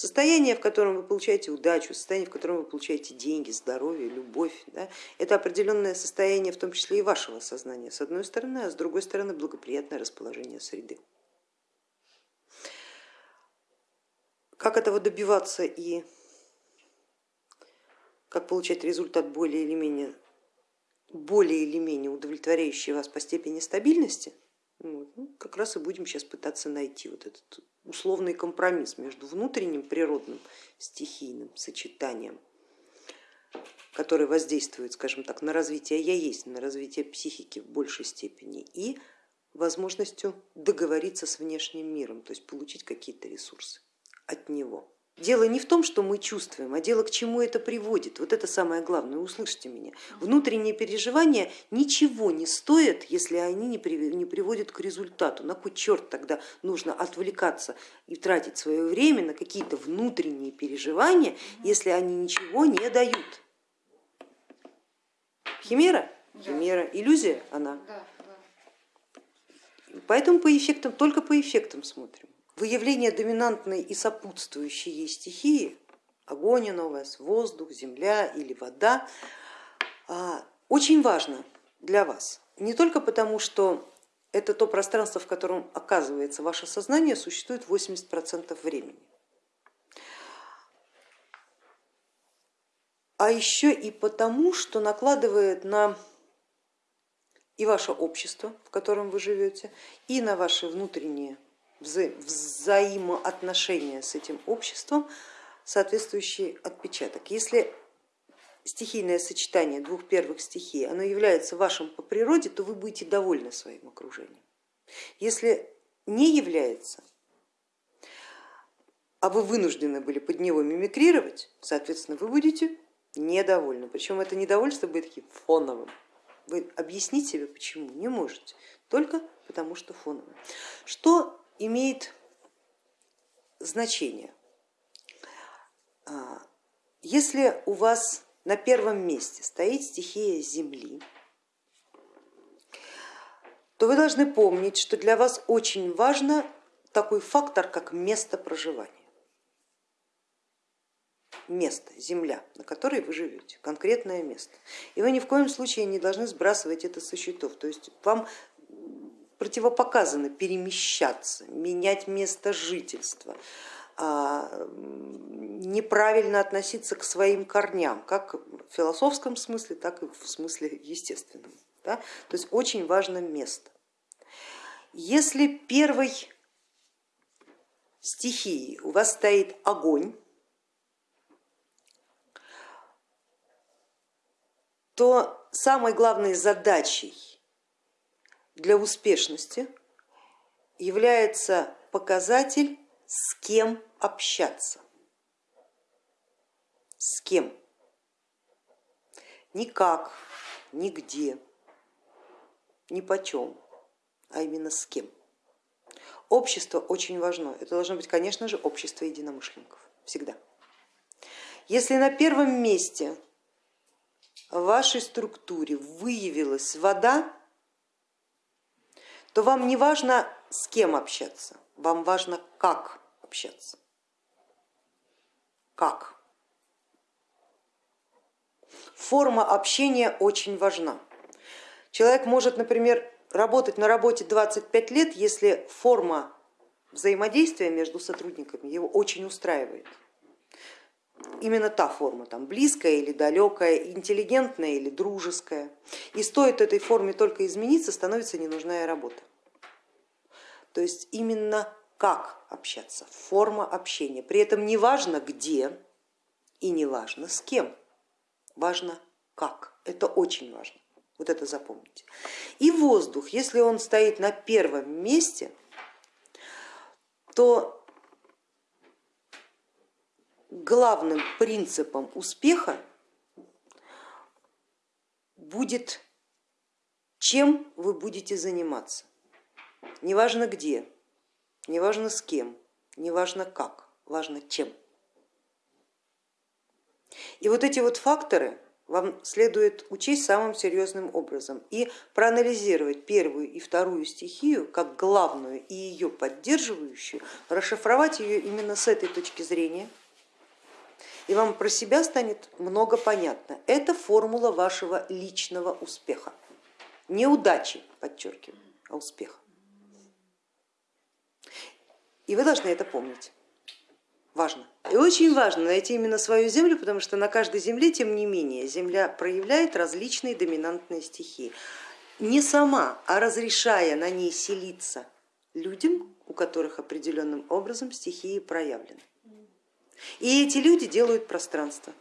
Состояние, в котором вы получаете удачу, состояние, в котором вы получаете деньги, здоровье, любовь, да, это определенное состояние, в том числе и вашего сознания, с одной стороны, а с другой стороны благоприятное расположение среды. Как этого добиваться и как получать результат более или менее, более или менее удовлетворяющий вас по степени стабильности, вот, ну, как раз и будем сейчас пытаться найти вот этот условный компромисс между внутренним природным стихийным сочетанием, которое воздействует, скажем так, на развитие я есть, на развитие психики в большей степени, и возможностью договориться с внешним миром, то есть получить какие-то ресурсы от него. Дело не в том, что мы чувствуем, а дело к чему это приводит. Вот это самое главное, услышьте меня. Внутренние переживания ничего не стоят, если они не приводят к результату. На кой черт тогда нужно отвлекаться и тратить свое время на какие-то внутренние переживания, если они ничего не дают? Химера? Химера. Иллюзия? Она. Поэтому по эффектам, только по эффектам смотрим выявление доминантной и сопутствующей ей стихии, огонь у вас, воздух, земля или вода, а, очень важно для вас. Не только потому, что это то пространство, в котором оказывается ваше сознание, существует 80% времени. А еще и потому, что накладывает на и ваше общество, в котором вы живете, и на ваши внутренние вза взаимоотношения с этим обществом соответствующий отпечаток. Если стихийное сочетание двух первых стихий, оно является вашим по природе, то вы будете довольны своим окружением. Если не является, а вы вынуждены были под него мимикрировать, соответственно, вы будете недовольны. Причем это недовольство будет таким фоновым. Вы объяснить себе почему не можете, только потому что фоновым. Что имеет значение. А, если у вас на первом месте стоит стихия Земли, то вы должны помнить, что для вас очень важно такой фактор, как место проживания. Место, земля, на которой вы живете, конкретное место. И вы ни в коем случае не должны сбрасывать это со счетов. То есть вам противопоказано перемещаться, менять место жительства, а, неправильно относиться к своим корням, как в философском смысле, так и в смысле естественном. Да? То есть очень важно место. Если первой стихией у вас стоит огонь, то самой главной задачей для успешности является показатель, с кем общаться. С кем? Никак, нигде, ни почем, а именно с кем. Общество очень важно. Это должно быть, конечно же, общество единомышленников. Всегда. Если на первом месте в вашей структуре выявилась вода, то вам не важно с кем общаться, вам важно как общаться. Как? Форма общения очень важна. Человек может, например, работать на работе 25 лет, если форма взаимодействия между сотрудниками его очень устраивает. Именно та форма, там, близкая или далекая, интеллигентная или дружеская. И стоит этой форме только измениться, становится ненужная работа. То есть именно как общаться, форма общения. При этом не важно где и не важно с кем, важно как. Это очень важно, вот это запомните. И воздух, если он стоит на первом месте, то главным принципом успеха будет, чем вы будете заниматься. Неважно где, неважно с кем, неважно как, важно чем. И вот эти вот факторы вам следует учесть самым серьезным образом и проанализировать первую и вторую стихию как главную и ее поддерживающую, расшифровать ее именно с этой точки зрения, и вам про себя станет много понятно. Это формула вашего личного успеха, неудачи, подчеркиваю, а успеха. И вы должны это помнить. Важно. И очень важно найти именно свою землю, потому что на каждой земле, тем не менее, земля проявляет различные доминантные стихии. Не сама, а разрешая на ней селиться людям, у которых определенным образом стихии проявлены. И эти люди делают пространство.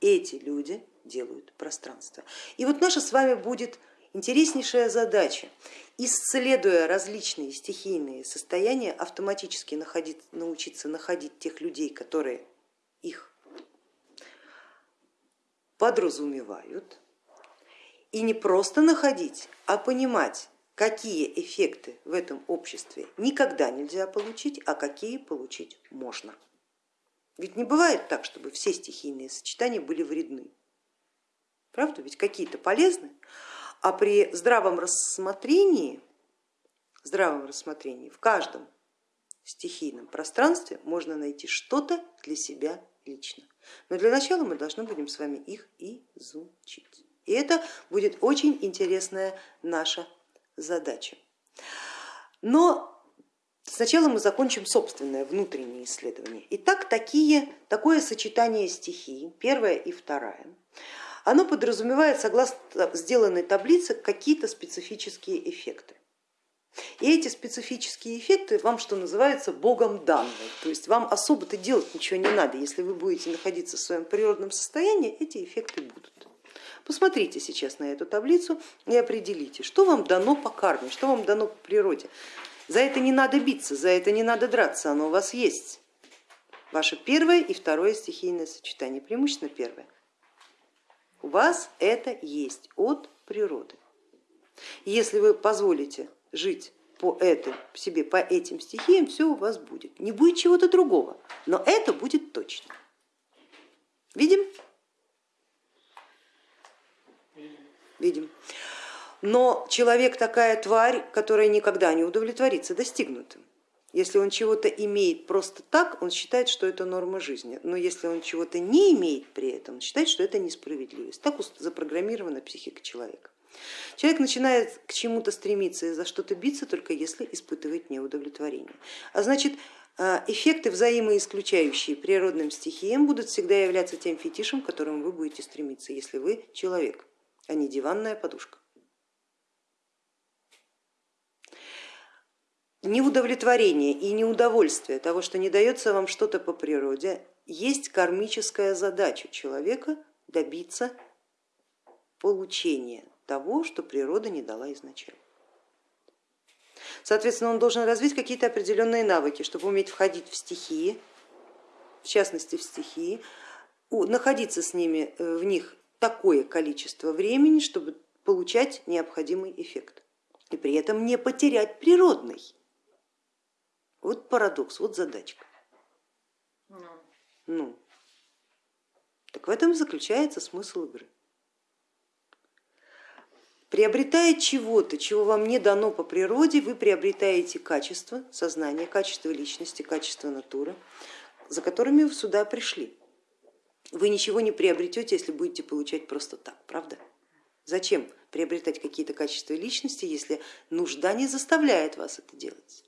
Эти люди делают пространство. И вот наша с вами будет интереснейшая задача исследуя различные стихийные состояния, автоматически находить, научиться находить тех людей, которые их подразумевают, и не просто находить, а понимать, какие эффекты в этом обществе никогда нельзя получить, а какие получить можно. Ведь не бывает так, чтобы все стихийные сочетания были вредны. Правда? Ведь какие-то полезны, а при здравом рассмотрении, здравом рассмотрении в каждом стихийном пространстве можно найти что-то для себя лично. Но для начала мы должны будем с вами их изучить. И это будет очень интересная наша задача. Но сначала мы закончим собственное внутреннее исследование. Итак, такие, такое сочетание стихий, первая и вторая, оно подразумевает, согласно сделанной таблице, какие-то специфические эффекты. И эти специфические эффекты вам, что называется, богом данные. То есть вам особо-то делать ничего не надо. Если вы будете находиться в своем природном состоянии, эти эффекты будут. Посмотрите сейчас на эту таблицу и определите, что вам дано по карме, что вам дано по природе. За это не надо биться, за это не надо драться, оно у вас есть. Ваше первое и второе стихийное сочетание, преимущественно первое. У вас это есть от природы. Если вы позволите жить по этим, себе по этим стихиям, все у вас будет. Не будет чего-то другого, но это будет точно. Видим? Видим. Но человек такая тварь, которая никогда не удовлетворится достигнутым. Если он чего-то имеет просто так, он считает, что это норма жизни. Но если он чего-то не имеет при этом, он считает, что это несправедливость. Так запрограммирована психика человека. Человек начинает к чему-то стремиться и за что-то биться, только если испытывает неудовлетворение. А значит, а, эффекты, взаимоисключающие природным стихиям, будут всегда являться тем фетишем, к которому вы будете стремиться, если вы человек, а не диванная подушка. Неудовлетворение и неудовольствие того, что не дается вам что-то по природе, есть кармическая задача человека добиться получения того, что природа не дала изначально. Соответственно, он должен развить какие-то определенные навыки, чтобы уметь входить в стихии, в частности в стихии, находиться с ними э, в них такое количество времени, чтобы получать необходимый эффект и при этом не потерять природный. Вот парадокс, вот задачка. Ну. ну. Так в этом заключается смысл игры. Приобретая чего-то, чего вам не дано по природе, вы приобретаете качество сознания, качество личности, качество натуры, за которыми вы сюда пришли. Вы ничего не приобретете, если будете получать просто так, правда? Зачем приобретать какие-то качества личности, если нужда не заставляет вас это делать?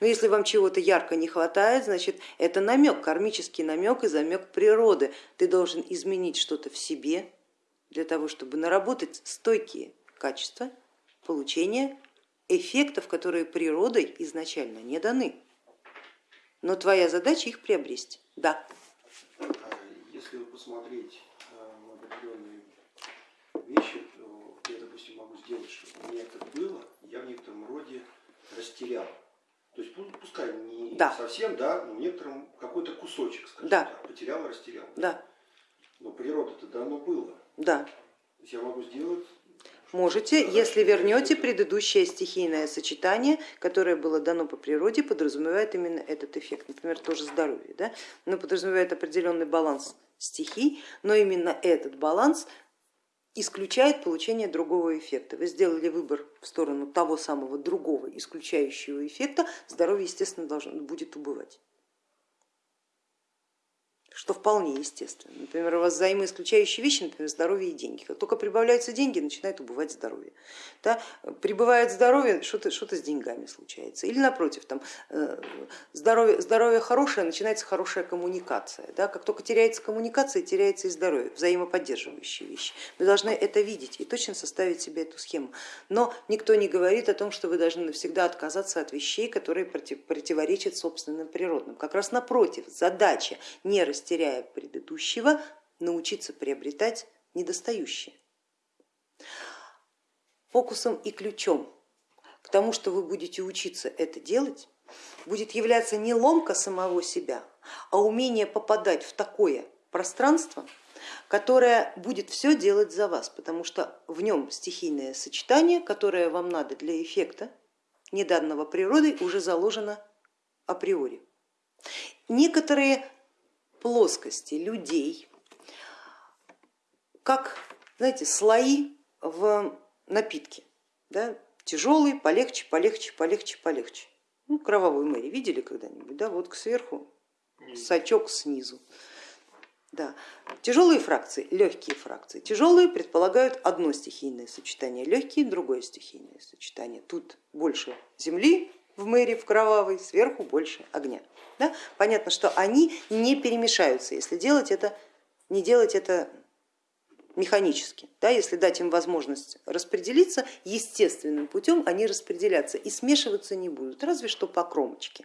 Но если вам чего-то ярко не хватает, значит это намек, кармический намек и замек природы. Ты должен изменить что-то в себе для того, чтобы наработать стойкие качества получения эффектов, которые природой изначально не даны. Но твоя задача их приобрести. Да. А если посмотреть э, определенные вещи, я, допустим, могу сделать, что у меня это было, я в некотором роде растерял. То есть пускай не да. совсем, да, но некоторым какой-то кусочек, скажем да. так, потерял, растерял. Да. Но природа-то давно было. Да. То есть я могу сделать Можете, если вернете предыдущее стихийное сочетание, которое было дано по природе, подразумевает именно этот эффект. Например, тоже здоровье, да? но подразумевает определенный баланс стихий, но именно этот баланс исключает получение другого эффекта. Вы сделали выбор в сторону того самого другого исключающего эффекта, здоровье, естественно, должно, будет убывать что вполне естественно. Например, у вас взаимоисключающие вещи, например, здоровье и деньги. Как только прибавляются деньги, начинает убывать здоровье. Да? Прибывает здоровье, что-то что с деньгами случается. Или напротив, там, э, здоровье, здоровье хорошее, начинается хорошая коммуникация. Да? Как только теряется коммуникация, теряется и здоровье, взаимоподдерживающие вещи. Вы должны это видеть и точно составить себе эту схему. Но никто не говорит о том, что вы должны навсегда отказаться от вещей, которые противоречат собственным природным. Как раз напротив, задача не расти растеряя предыдущего, научиться приобретать недостающее. Фокусом и ключом к тому, что вы будете учиться это делать, будет являться не ломка самого себя, а умение попадать в такое пространство, которое будет все делать за вас, потому что в нем стихийное сочетание, которое вам надо для эффекта, неданного природой, уже заложено априори. Некоторые плоскости людей, как знаете, слои в напитке. Да? Тяжелый, полегче, полегче, полегче, полегче. Ну, кровавую мэри видели когда-нибудь? Да, вот сверху сачок снизу. Да. Тяжелые фракции, легкие фракции. Тяжелые предполагают одно стихийное сочетание, легкие другое стихийное сочетание. Тут больше земли в мэри, в кровавой, сверху больше огня. Да? Понятно, что они не перемешаются, если делать это, не делать это механически. Да, если дать им возможность распределиться, естественным путем они распределятся и смешиваться не будут, разве что по кромочке.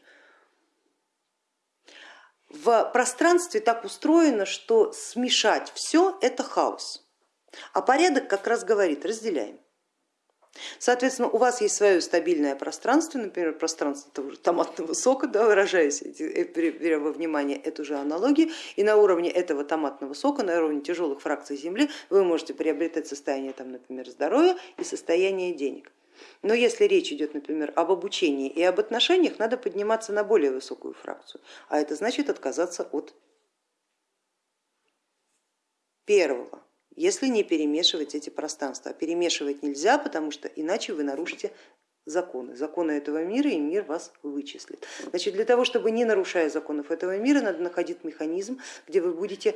В пространстве так устроено, что смешать все это хаос, а порядок как раз говорит разделяем. Соответственно, у вас есть свое стабильное пространство, например, пространство того же томатного сока, да, выражаясь, э, беря во внимание эту же аналогию, и на уровне этого томатного сока, на уровне тяжелых фракций земли вы можете приобретать состояние, там, например, здоровья и состояние денег. Но если речь идет, например, об обучении и об отношениях, надо подниматься на более высокую фракцию, а это значит отказаться от первого если не перемешивать эти пространства. А перемешивать нельзя, потому что иначе вы нарушите законы, законы этого мира, и мир вас вычислит. Значит, для того, чтобы не нарушая законов этого мира, надо находить механизм, где вы будете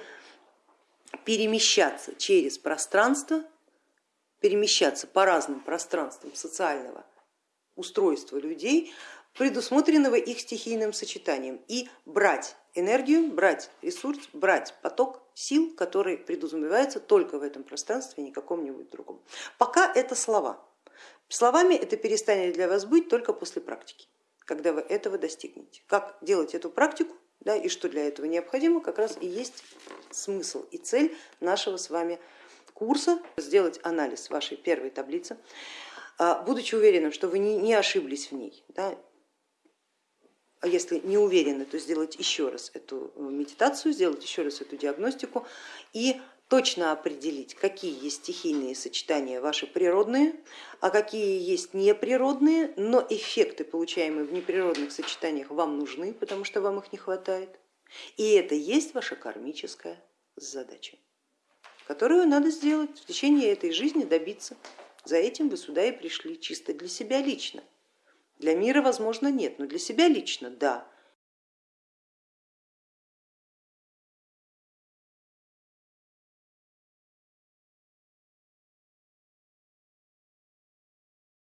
перемещаться через пространство, перемещаться по разным пространствам социального устройства людей, предусмотренного их стихийным сочетанием, и брать энергию, брать ресурс, брать поток сил, который предусматривается только в этом пространстве, и никаком-нибудь другом. Пока это слова. Словами это перестанет для вас быть только после практики, когда вы этого достигнете. Как делать эту практику да, и что для этого необходимо, как раз и есть смысл и цель нашего с вами курса, сделать анализ вашей первой таблицы, а, будучи уверенным, что вы не ошиблись в ней. Да, а если не уверены, то сделать еще раз эту э, медитацию, сделать еще раз эту диагностику и точно определить, какие есть стихийные сочетания ваши природные, а какие есть неприродные, но эффекты, получаемые в неприродных сочетаниях, вам нужны, потому что вам их не хватает. И это есть ваша кармическая задача, которую надо сделать в течение этой жизни, добиться. За этим вы сюда и пришли, чисто для себя лично. Для мира, возможно, нет, но для себя лично да.